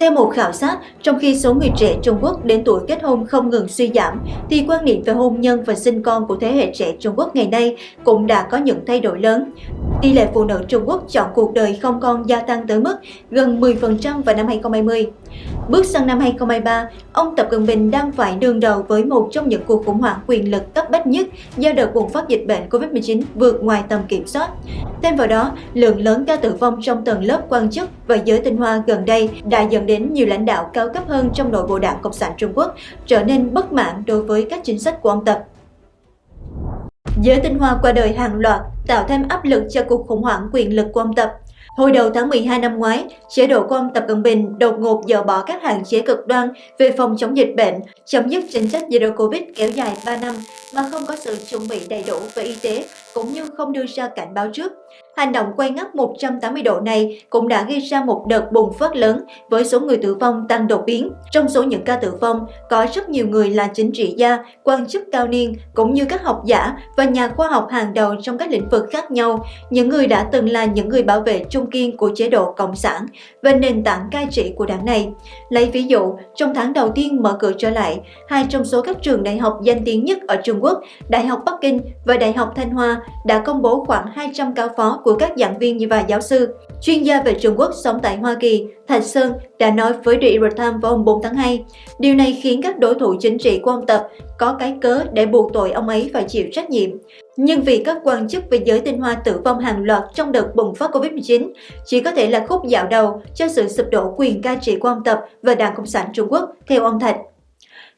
Theo một khảo sát, trong khi số người trẻ Trung Quốc đến tuổi kết hôn không ngừng suy giảm, thì quan niệm về hôn nhân và sinh con của thế hệ trẻ Trung Quốc ngày nay cũng đã có những thay đổi lớn. Tỷ lệ phụ nữ Trung Quốc chọn cuộc đời không con gia tăng tới mức gần 10% vào năm 2020. Bước sang năm 2023, ông Tập Cận Bình đang phải đương đầu với một trong những cuộc khủng hoảng quyền lực cấp bách nhất do đợt bùng phát dịch bệnh COVID-19 vượt ngoài tầm kiểm soát. Thêm vào đó, lượng lớn ca tử vong trong tầng lớp quan chức và giới tinh hoa gần đây đã dẫn đến nhiều lãnh đạo cao cấp hơn trong nội bộ đảng Cộng sản Trung Quốc trở nên bất mãn đối với các chính sách của ông Tập. Giới tinh hoa qua đời hàng loạt tạo thêm áp lực cho cuộc khủng hoảng quyền lực của ông Tập. Hồi đầu tháng 12 năm ngoái, chế độ của ông Tập Cận Bình đột ngột dỡ bỏ các hạn chế cực đoan về phòng chống dịch bệnh, chấm dứt chính sách Zero Covid kéo dài 3 năm mà không có sự chuẩn bị đầy đủ về y tế cũng như không đưa ra cảnh báo trước. Hành động quay ngắt 180 độ này cũng đã gây ra một đợt bùng phát lớn với số người tử vong tăng đột biến. Trong số những ca tử vong, có rất nhiều người là chính trị gia, quan chức cao niên, cũng như các học giả và nhà khoa học hàng đầu trong các lĩnh vực khác nhau, những người đã từng là những người bảo vệ trung kiên của chế độ Cộng sản và nền tảng cai trị của đảng này. Lấy ví dụ, trong tháng đầu tiên mở cửa trở lại, hai trong số các trường đại học danh tiếng nhất ở Trung Quốc, Đại học Bắc Kinh và Đại học Thanh Hoa đã công bố khoảng 200 cao phó của các giảng viên và giáo sư. Chuyên gia về Trung Quốc sống tại Hoa Kỳ, Thạch Sơn đã nói với The Epoch Times vào hôm 4 tháng 2. Điều này khiến các đối thủ chính trị của ông Tập có cái cớ để buộc tội ông ấy phải chịu trách nhiệm. Nhưng vì các quan chức về giới tinh hoa tử vong hàng loạt trong đợt bùng phát Covid-19 chỉ có thể là khúc dạo đầu cho sự sụp đổ quyền cai trị của ông Tập và Đảng Cộng sản Trung Quốc, theo ông Thạch.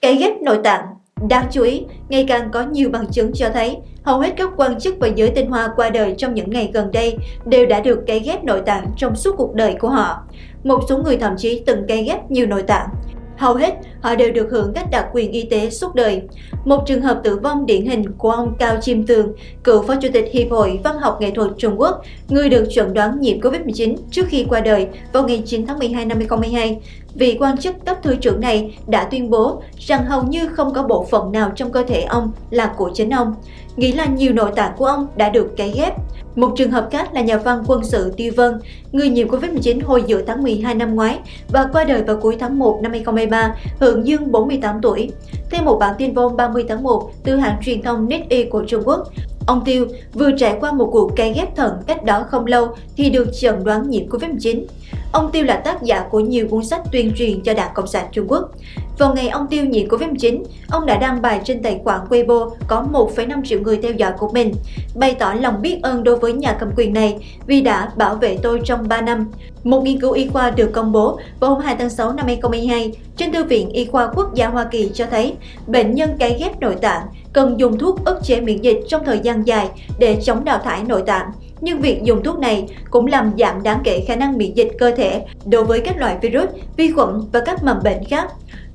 Cái ghép nội tạng Đáng chú ý, ngày càng có nhiều bằng chứng cho thấy hầu hết các quan chức và giới tinh hoa qua đời trong những ngày gần đây đều đã được cấy ghép nội tạng trong suốt cuộc đời của họ. Một số người thậm chí từng cấy ghép nhiều nội tạng. Hầu hết, họ đều được hưởng các đặc quyền y tế suốt đời. Một trường hợp tử vong điển hình của ông Cao Chiêm Tường, cựu phó chủ tịch Hiệp hội Văn học Nghệ thuật Trung Quốc, người được chuẩn đoán nhiễm COVID-19 trước khi qua đời vào ngày 9 tháng 12 năm 2022. Vị quan chức cấp thứ trưởng này đã tuyên bố rằng hầu như không có bộ phận nào trong cơ thể ông là của chính ông, nghĩ là nhiều nội tạng của ông đã được cấy ghép. Một trường hợp khác là nhà văn quân sự Tiêu Vân, người nhiễm Covid-19 hồi giữa tháng 12 năm ngoái và qua đời vào cuối tháng 1 năm 2023, hưởng dương 48 tuổi. Theo một bản tin vôn 30 tháng 1 từ hãng truyền thông Netease của Trung Quốc, Ông Tiêu vừa trải qua một cuộc cấy ghép thận cách đó không lâu thì được chẩn đoán nhiễm Covid-19. Ông Tiêu là tác giả của nhiều cuốn sách tuyên truyền cho Đảng Cộng sản Trung Quốc. Vào ngày ông Tiêu nhiễm Covid-19, ông đã đăng bài trên tài khoản Weibo có 1,5 triệu người theo dõi của mình, bày tỏ lòng biết ơn đối với nhà cầm quyền này vì đã bảo vệ tôi trong 3 năm. Một nghiên cứu y khoa được công bố vào hôm 2 tháng 6 năm 2022 trên Thư viện Y khoa Quốc gia Hoa Kỳ cho thấy bệnh nhân cấy ghép nội tạng cần dùng thuốc ức chế miễn dịch trong thời gian dài để chống đào thải nội tạng. Nhưng việc dùng thuốc này cũng làm giảm đáng kể khả năng miễn dịch cơ thể đối với các loại virus, vi khuẩn và các mầm bệnh khác.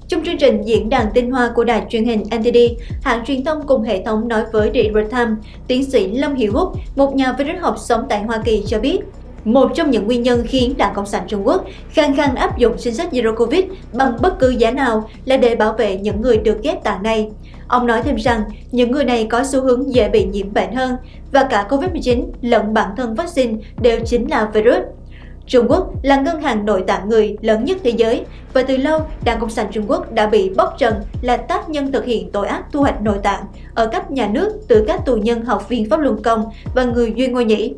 Trong chương trình diễn đàn tinh hoa của đài truyền hình NTD, hãng truyền thông cùng hệ thống nói với The Times, tiến sĩ Lâm Hiệu Húc, một nhà virus học sống tại Hoa Kỳ cho biết, một trong những nguyên nhân khiến Đảng Cộng sản Trung Quốc khăng khăng áp dụng chính sách Zero Covid bằng bất cứ giá nào là để bảo vệ những người được ghép tạng này. Ông nói thêm rằng, những người này có xu hướng dễ bị nhiễm bệnh hơn và cả Covid-19 lẫn bản thân vaccine đều chính là virus. Trung Quốc là ngân hàng nội tạng người lớn nhất thế giới và từ lâu Đảng Cộng sản Trung Quốc đã bị bóc trần là tác nhân thực hiện tội ác thu hoạch nội tạng ở cấp nhà nước từ các tù nhân học viên pháp luân công và người Duy Ngô Nhĩ.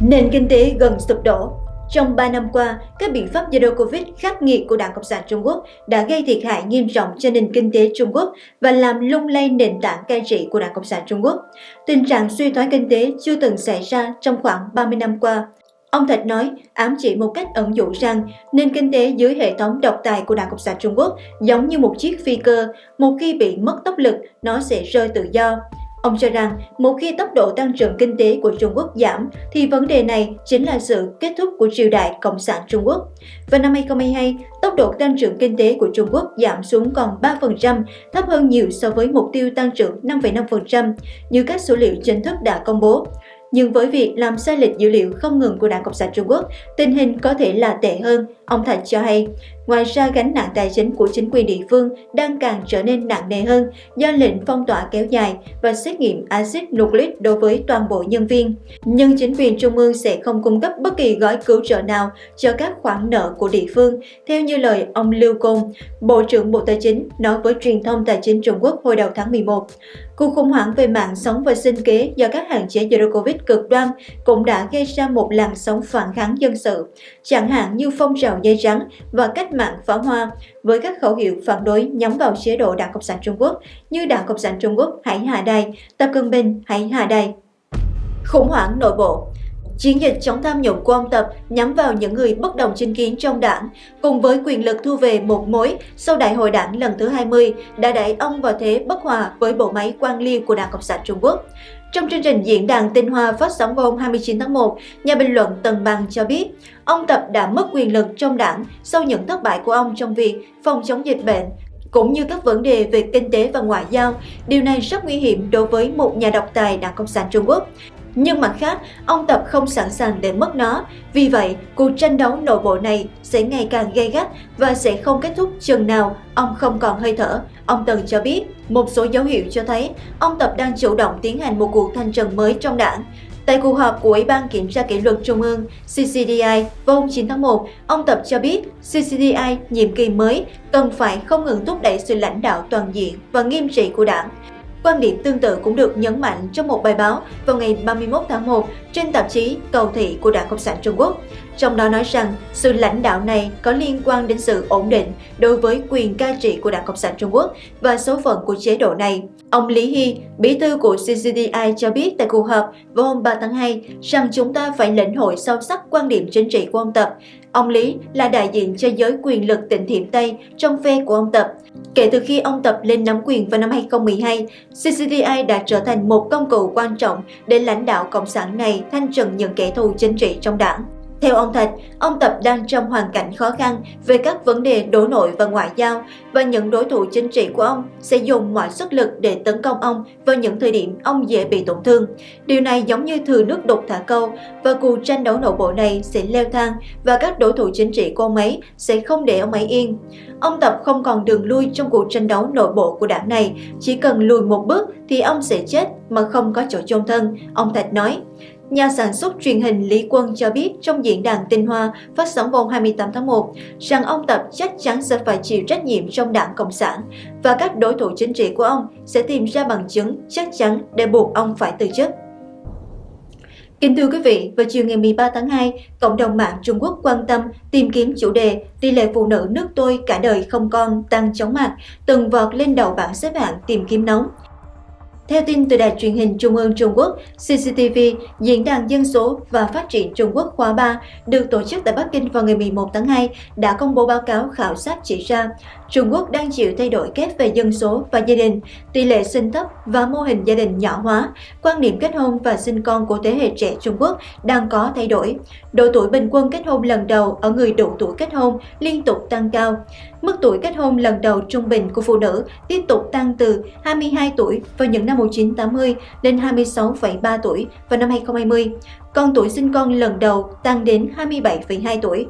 Nền kinh tế gần sụp đổ trong 3 năm qua, các biện pháp Zero Covid khắc nghiệt của Đảng Cộng sản Trung Quốc đã gây thiệt hại nghiêm trọng cho nền kinh tế Trung Quốc và làm lung lay nền tảng cai trị của Đảng Cộng sản Trung Quốc. Tình trạng suy thoái kinh tế chưa từng xảy ra trong khoảng 30 năm qua. Ông Thạch nói, ám chỉ một cách ẩn dụ rằng nền kinh tế dưới hệ thống độc tài của Đảng Cộng sản Trung Quốc giống như một chiếc phi cơ, một khi bị mất tốc lực, nó sẽ rơi tự do. Ông cho rằng một khi tốc độ tăng trưởng kinh tế của Trung Quốc giảm thì vấn đề này chính là sự kết thúc của triều đại Cộng sản Trung Quốc. Vào năm 2022, tốc độ tăng trưởng kinh tế của Trung Quốc giảm xuống còn 3%, thấp hơn nhiều so với mục tiêu tăng trưởng 5,5% như các số liệu chính thức đã công bố. Nhưng với việc làm sai lệch dữ liệu không ngừng của Đảng Cộng sản Trung Quốc, tình hình có thể là tệ hơn Ông Thạch cho hay, ngoài ra gánh nặng tài chính của chính quyền địa phương đang càng trở nên nặng nề hơn do lệnh phong tỏa kéo dài và xét nghiệm axit nucleic đối với toàn bộ nhân viên. Nhưng chính quyền trung ương sẽ không cung cấp bất kỳ gói cứu trợ nào cho các khoản nợ của địa phương, theo như lời ông Lưu Côn, Bộ trưởng Bộ Tài chính nói với truyền thông tài chính Trung Quốc hồi đầu tháng 11. Cuộc khủng hoảng về mạng sống và sinh kế do các hạn chế Zero Covid cực đoan cũng đã gây ra một làn sóng phản kháng dân sự, chẳng hạn như phong trào dây trắng và cách mạng pháo hoa, với các khẩu hiệu phản đối nhắm vào chế độ Đảng Cộng sản Trung Quốc như Đảng Cộng sản Trung Quốc hãy hạ đài, Tập Cận Bình hãy hạ đài. Khủng hoảng nội bộ Chiến dịch chống tham nhũng của ông Tập nhắm vào những người bất đồng chính kiến trong đảng, cùng với quyền lực thu về một mối sau đại hội đảng lần thứ 20 đã đẩy ông vào thế bất hòa với bộ máy quan liêu của Đảng Cộng sản Trung Quốc. Trong chương trình diễn đàn tinh hoa phát sóng vào hôm 29 tháng 1, nhà bình luận Tần Bằng cho biết, ông Tập đã mất quyền lực trong đảng sau những thất bại của ông trong việc phòng chống dịch bệnh, cũng như các vấn đề về kinh tế và ngoại giao. Điều này rất nguy hiểm đối với một nhà độc tài Đảng Cộng sản Trung Quốc. Nhưng mặt khác, ông Tập không sẵn sàng để mất nó. Vì vậy, cuộc tranh đấu nội bộ này sẽ ngày càng gay gắt và sẽ không kết thúc chừng nào ông không còn hơi thở. Ông Tần cho biết, một số dấu hiệu cho thấy ông Tập đang chủ động tiến hành một cuộc thanh trần mới trong đảng. Tại cuộc họp của Ủy ban Kiểm tra Kỷ luật Trung ương CCDI vào hôm 9 tháng 1, ông Tập cho biết CCDI nhiệm kỳ mới cần phải không ngừng thúc đẩy sự lãnh đạo toàn diện và nghiêm trị của đảng. Quan điểm tương tự cũng được nhấn mạnh trong một bài báo vào ngày 31 tháng 1 trên tạp chí Cầu thị của Đảng Cộng sản Trung Quốc. Trong đó nói rằng sự lãnh đạo này có liên quan đến sự ổn định đối với quyền cai trị của Đảng Cộng sản Trung Quốc và số phận của chế độ này. Ông Lý Hy, bí thư của CCDI cho biết tại cuộc họp vào hôm 3 tháng 2 rằng chúng ta phải lĩnh hội sâu sắc quan điểm chính trị của ông Tập. Ông Lý là đại diện cho giới quyền lực tỉnh Thiểm Tây trong phe của ông Tập. Kể từ khi ông Tập lên nắm quyền vào năm 2012, CCDI đã trở thành một công cụ quan trọng để lãnh đạo Cộng sản này thanh trừng những kẻ thù chính trị trong đảng. Theo ông Thạch, ông Tập đang trong hoàn cảnh khó khăn về các vấn đề đối nội và ngoại giao và những đối thủ chính trị của ông sẽ dùng mọi sức lực để tấn công ông vào những thời điểm ông dễ bị tổn thương. Điều này giống như thừa nước đục thả câu và cuộc tranh đấu nội bộ này sẽ leo thang và các đối thủ chính trị của ông ấy sẽ không để ông ấy yên. Ông Tập không còn đường lui trong cuộc tranh đấu nội bộ của đảng này, chỉ cần lùi một bước thì ông sẽ chết mà không có chỗ chôn thân, ông Thạch nói. Nhà sản xuất truyền hình Lý Quân cho biết trong diễn đàn tinh hoa phát sóng vào 28 tháng 1 rằng ông Tập chắc chắn sẽ phải chịu trách nhiệm trong đảng Cộng sản và các đối thủ chính trị của ông sẽ tìm ra bằng chứng chắc chắn để buộc ông phải từ chức. Kính thưa quý vị, vào chiều ngày 13 tháng 2, cộng đồng mạng Trung Quốc quan tâm tìm kiếm chủ đề tỷ lệ phụ nữ nước tôi cả đời không con tăng chóng mặt, từng vọt lên đầu bảng xếp hạng tìm kiếm nóng. Theo tin từ Đài truyền hình Trung ương Trung Quốc, CCTV, Diễn đàn Dân số và Phát triển Trung Quốc khóa 3 được tổ chức tại Bắc Kinh vào ngày 11 tháng 2 đã công bố báo cáo khảo sát chỉ ra Trung Quốc đang chịu thay đổi kép về dân số và gia đình, tỷ lệ sinh thấp và mô hình gia đình nhỏ hóa, quan niệm kết hôn và sinh con của thế hệ trẻ Trung Quốc đang có thay đổi. Độ tuổi bình quân kết hôn lần đầu ở người đủ tuổi kết hôn liên tục tăng cao. Mức tuổi kết hôn lần đầu trung bình của phụ nữ tiếp tục tăng từ 22 tuổi vào những năm 1980 lên 26,3 tuổi vào năm 2020, con tuổi sinh con lần đầu tăng đến 27,2 tuổi.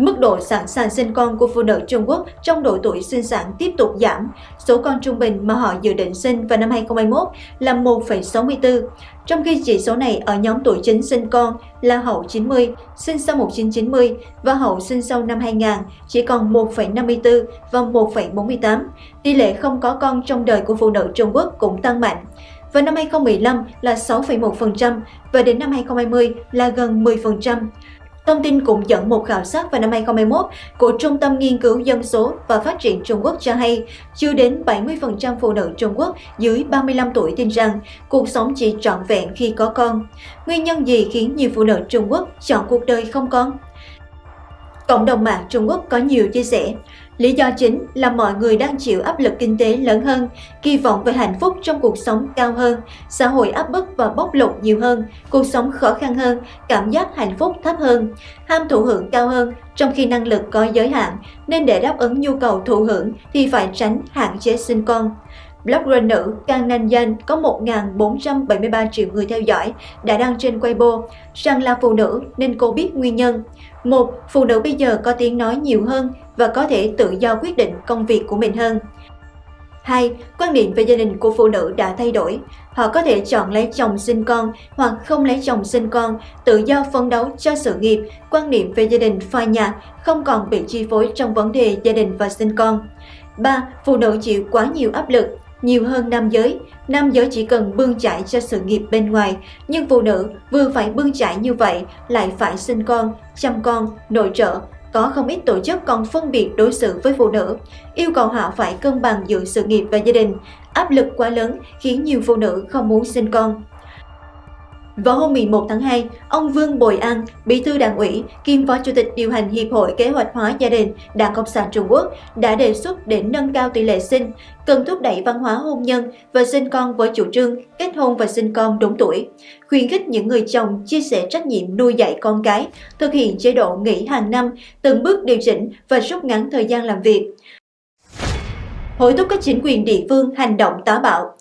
Mức độ sẵn sàng sinh con của phụ nữ Trung Quốc trong độ tuổi sinh sản tiếp tục giảm. Số con trung bình mà họ dự định sinh vào năm 2021 là 1,64, trong khi chỉ số này ở nhóm tuổi chính sinh con là hậu 90, sinh sau 1990 và hậu sinh sau năm 2000 chỉ còn 1,54 và 1,48. Tỷ lệ không có con trong đời của phụ nữ Trung Quốc cũng tăng mạnh. Vào năm 2015 là 6,1% và đến năm 2020 là gần 10%. Thông tin cũng dẫn một khảo sát vào năm 2021 của Trung tâm Nghiên cứu Dân số và Phát triển Trung Quốc cho hay, chưa đến 70% phụ nữ Trung Quốc dưới 35 tuổi tin rằng cuộc sống chỉ trọn vẹn khi có con. Nguyên nhân gì khiến nhiều phụ nữ Trung Quốc chọn cuộc đời không con? Cộng đồng mạng Trung Quốc có nhiều chia sẻ. Lý do chính là mọi người đang chịu áp lực kinh tế lớn hơn, kỳ vọng về hạnh phúc trong cuộc sống cao hơn, xã hội áp bức và bóc lột nhiều hơn, cuộc sống khó khăn hơn, cảm giác hạnh phúc thấp hơn, ham thụ hưởng cao hơn, trong khi năng lực có giới hạn, nên để đáp ứng nhu cầu thụ hưởng thì phải tránh hạn chế sinh con. blogger nữ Kang Nan Yan có 1.473 triệu người theo dõi đã đăng trên Weibo rằng là phụ nữ nên cô biết nguyên nhân. Một, phụ nữ bây giờ có tiếng nói nhiều hơn và có thể tự do quyết định công việc của mình hơn. 2. Quan niệm về gia đình của phụ nữ đã thay đổi. Họ có thể chọn lấy chồng sinh con hoặc không lấy chồng sinh con, tự do phấn đấu cho sự nghiệp, quan niệm về gia đình phai nhạt, không còn bị chi phối trong vấn đề gia đình và sinh con. 3. Phụ nữ chịu quá nhiều áp lực, nhiều hơn nam giới. Nam giới chỉ cần bươn chải cho sự nghiệp bên ngoài, nhưng phụ nữ vừa phải bươn chải như vậy lại phải sinh con, chăm con, nội trợ, có không ít tổ chức còn phân biệt đối xử với phụ nữ, yêu cầu họ phải cân bằng giữa sự nghiệp và gia đình. Áp lực quá lớn khiến nhiều phụ nữ không muốn sinh con. Vào hôm 11 tháng 2, ông Vương Bồi An, Bí thư Đảng ủy, kiêm Phó Chủ tịch điều hành Hiệp hội Kế hoạch hóa gia đình Đảng Cộng sản Trung Quốc đã đề xuất để nâng cao tỷ lệ sinh, cần thúc đẩy văn hóa hôn nhân và sinh con với chủ trương kết hôn và sinh con đúng tuổi, khuyến khích những người chồng chia sẻ trách nhiệm nuôi dạy con cái, thực hiện chế độ nghỉ hàng năm, từng bước điều chỉnh và rút ngắn thời gian làm việc. Hối thúc các chính quyền địa phương hành động táo bạo,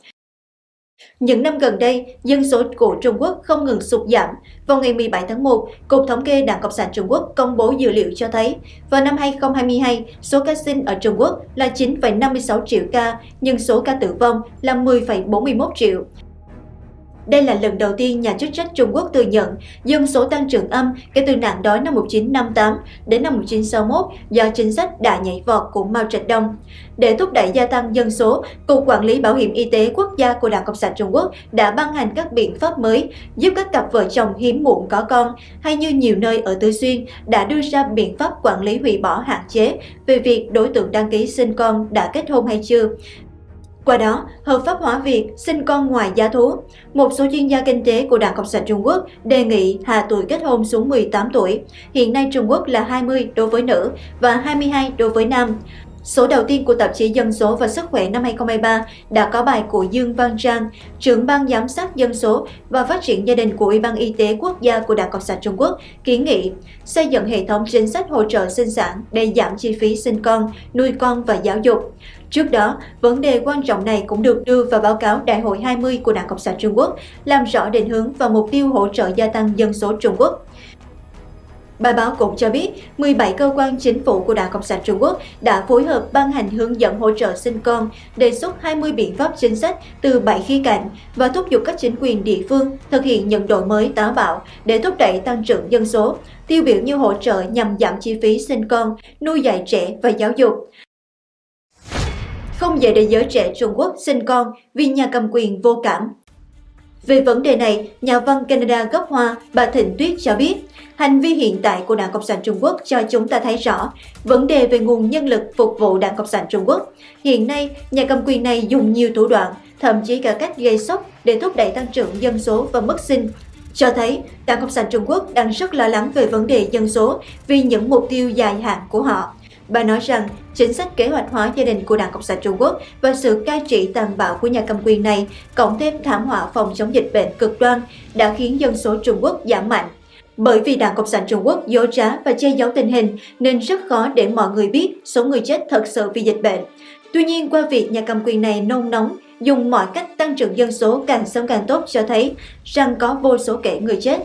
những năm gần đây, dân số của Trung Quốc không ngừng sụt giảm. Vào ngày 17 tháng 1, Cục Thống kê Đảng Cộng sản Trung Quốc công bố dữ liệu cho thấy, vào năm 2022, số ca sinh ở Trung Quốc là 9,56 triệu ca, nhưng số ca tử vong là 10,41 triệu. Đây là lần đầu tiên nhà chức trách Trung Quốc thừa nhận dân số tăng trưởng âm kể từ nạn đói năm 1958 đến năm 1961 do chính sách đã nhảy vọt của Mao Trạch-Đông. Để thúc đẩy gia tăng dân số, Cục Quản lý Bảo hiểm Y tế Quốc gia của Đảng Cộng sản Trung Quốc đã ban hành các biện pháp mới giúp các cặp vợ chồng hiếm muộn có con, hay như nhiều nơi ở Tứ Xuyên đã đưa ra biện pháp quản lý hủy bỏ hạn chế về việc đối tượng đăng ký sinh con đã kết hôn hay chưa, qua đó, hợp pháp hóa việc sinh con ngoài giá thú. Một số chuyên gia kinh tế của Đảng Cộng sản Trung Quốc đề nghị hạ tuổi kết hôn xuống 18 tuổi. Hiện nay Trung Quốc là 20 đối với nữ và 22 đối với nam. Số đầu tiên của tạp chí Dân số và Sức khỏe năm 2023 đã có bài của Dương Văn Trang, trưởng ban giám sát dân số và phát triển gia đình của Ủy ban Y tế Quốc gia của Đảng Cộng sản Trung Quốc kiến nghị xây dựng hệ thống chính sách hỗ trợ sinh sản để giảm chi phí sinh con, nuôi con và giáo dục. Trước đó, vấn đề quan trọng này cũng được đưa vào báo cáo Đại hội 20 của Đảng Cộng sản Trung Quốc, làm rõ định hướng và mục tiêu hỗ trợ gia tăng dân số Trung Quốc. Bài báo cũng cho biết, 17 cơ quan chính phủ của Đảng Cộng sản Trung Quốc đã phối hợp ban hành hướng dẫn hỗ trợ sinh con, đề xuất 20 biện pháp chính sách từ 7 khía cạnh và thúc giục các chính quyền địa phương thực hiện những đổi mới táo bạo để thúc đẩy tăng trưởng dân số, tiêu biểu như hỗ trợ nhằm giảm chi phí sinh con, nuôi dạy trẻ và giáo dục. Không dễ để giới trẻ Trung Quốc sinh con vì nhà cầm quyền vô cảm. Về vấn đề này, nhà văn Canada gốc Hoa bà Thịnh Tuyết cho biết, hành vi hiện tại của Đảng Cộng sản Trung Quốc cho chúng ta thấy rõ vấn đề về nguồn nhân lực phục vụ Đảng Cộng sản Trung Quốc. Hiện nay, nhà cầm quyền này dùng nhiều thủ đoạn, thậm chí cả cách gây sốc để thúc đẩy tăng trưởng dân số và mức sinh, cho thấy Đảng Cộng sản Trung Quốc đang rất lo lắng về vấn đề dân số vì những mục tiêu dài hạn của họ. Bà nói rằng chính sách kế hoạch hóa gia đình của Đảng Cộng sản Trung Quốc và sự cai trị tàn bạo của nhà cầm quyền này, cộng thêm thảm họa phòng chống dịch bệnh cực đoan, đã khiến dân số Trung Quốc giảm mạnh. Bởi vì Đảng Cộng sản Trung Quốc dối trá và che giấu tình hình nên rất khó để mọi người biết số người chết thật sự vì dịch bệnh. Tuy nhiên, qua việc nhà cầm quyền này nôn nóng, dùng mọi cách tăng trưởng dân số càng sớm càng tốt cho thấy rằng có vô số kể người chết.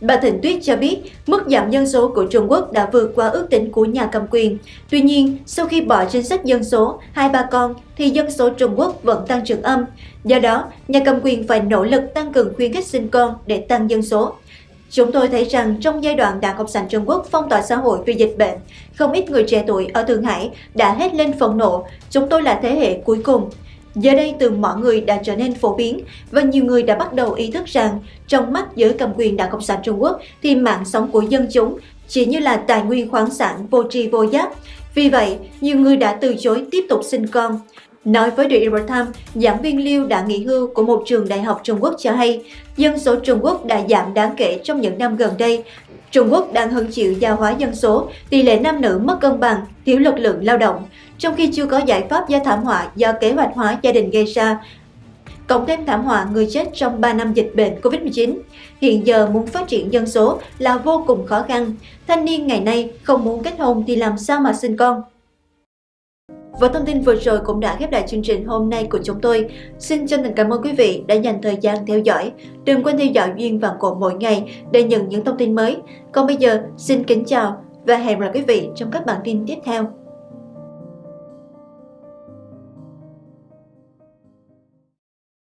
Bà Thịnh Tuyết cho biết mức giảm dân số của Trung Quốc đã vượt qua ước tính của nhà cầm quyền. Tuy nhiên, sau khi bỏ chính sách dân số hai ba con thì dân số Trung Quốc vẫn tăng trưởng âm. Do đó, nhà cầm quyền phải nỗ lực tăng cường khuyến khích sinh con để tăng dân số. Chúng tôi thấy rằng trong giai đoạn Đảng Cộng sản Trung Quốc phong tỏa xã hội vì dịch bệnh, không ít người trẻ tuổi ở Thượng Hải đã hết lên phẫn nộ, chúng tôi là thế hệ cuối cùng. Giờ đây từ mọi người đã trở nên phổ biến và nhiều người đã bắt đầu ý thức rằng trong mắt giới cầm quyền Đảng Cộng sản Trung Quốc thì mạng sống của dân chúng chỉ như là tài nguyên khoáng sản vô tri vô giác. Vì vậy, nhiều người đã từ chối tiếp tục sinh con. Nói với The Epoch Times, giảng viên Liu đã nghỉ hưu của một trường đại học Trung Quốc cho hay, dân số Trung Quốc đã giảm đáng kể trong những năm gần đây. Trung Quốc đang hứng chịu gia hóa dân số, tỷ lệ nam nữ mất cân bằng, thiếu lực lượng lao động, trong khi chưa có giải pháp do thảm họa do kế hoạch hóa gia đình gây ra. Cộng thêm thảm họa người chết trong 3 năm dịch bệnh COVID-19, hiện giờ muốn phát triển dân số là vô cùng khó khăn. Thanh niên ngày nay không muốn kết hôn thì làm sao mà sinh con? Và thông tin vừa rồi cũng đã khép lại chương trình hôm nay của chúng tôi. Xin chân thành cảm ơn quý vị đã dành thời gian theo dõi. Đừng quên theo dõi Duyên Vàng Cổ mỗi ngày để nhận những thông tin mới. Còn bây giờ, xin kính chào và hẹn gặp lại quý vị trong các bản tin tiếp theo.